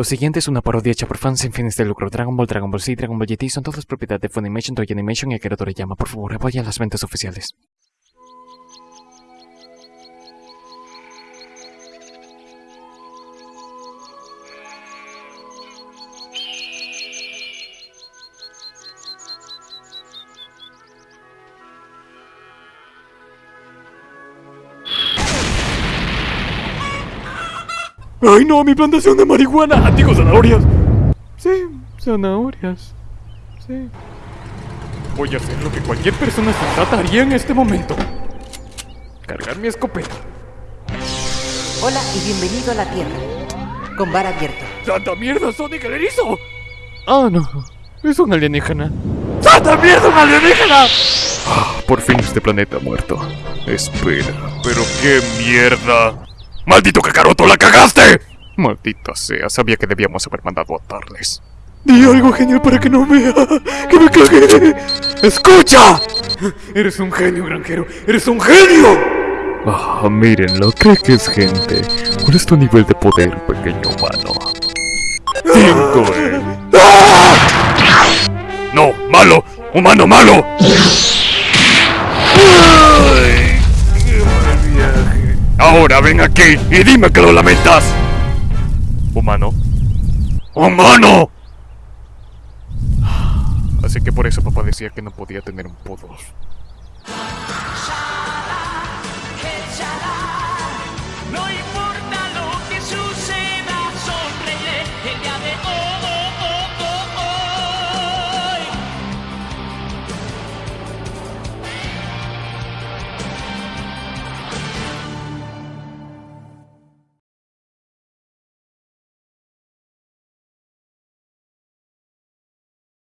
Lo siguiente es una parodia hecha por fans sin fines de lucro. Dragon Ball, Dragon Ball Z, Dragon Ball GT son todas propiedad de Funimation, Toei Animation y Akira Toriyama. Por favor, apoyen las ventas oficiales. ¡Ay no! ¡Mi plantación de marihuana! ¡Digo zanahorias! Sí, zanahorias. Sí. Voy a hacer lo que cualquier persona sensata haría en este momento. Cargar mi escopeta. Hola y bienvenido a la Tierra. Con bar abierto. ¡Santa mierda, Sonic el erizo! Ah, no. Es un alienígena. ¡Santa mierda, un alienígena! Ah, por fin este planeta ha muerto. Espera, pero qué mierda. ¡Maldito Kakaroto, la cagaste! Maldita sea, sabía que debíamos haber mandado a atarles. Di algo genial para que no vea que me cagué. ¡Escucha! Eres un genio, granjero. ¡Eres un genio! Ah, mírenlo, cree que es gente. ¿Cuál es tu nivel de poder, pequeño humano? Cinco, eh. ¡No! ¡Malo! ¡Humano malo! Ahora ven aquí y dime que lo lamentas. Humano. ¡Humano! Así que por eso papá decía que no podía tener un podos.